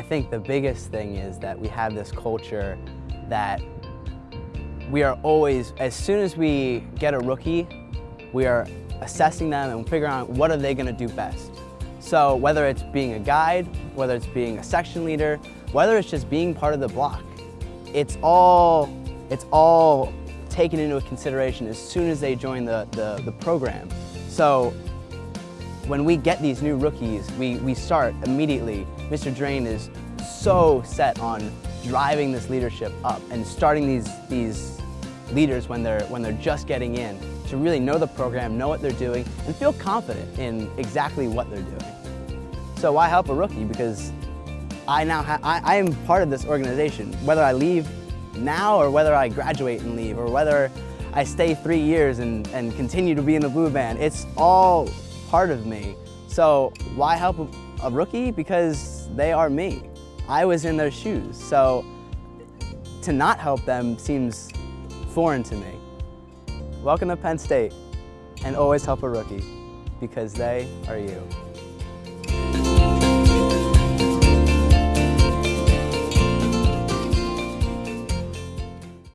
think the biggest thing is that we have this culture that we are always, as soon as we get a rookie, we are assessing them and figuring out what are they going to do best. So whether it's being a guide, whether it's being a section leader, whether it's just being part of the block, it's all, it's all taken into consideration as soon as they join the, the, the program. So when we get these new rookies, we, we start immediately. Mr. Drane is so set on driving this leadership up and starting these, these leaders when they're, when they're just getting in to really know the program, know what they're doing, and feel confident in exactly what they're doing. So why help a rookie? Because I now I, I am part of this organization, whether I leave now or whether I graduate and leave or whether I stay three years and, and continue to be in the blue band. It's all part of me. So why help a, rookie? Because they are me. I was in their shoes. So to not help them seems foreign to me. Welcome to Penn State and always help a rookie because they are you.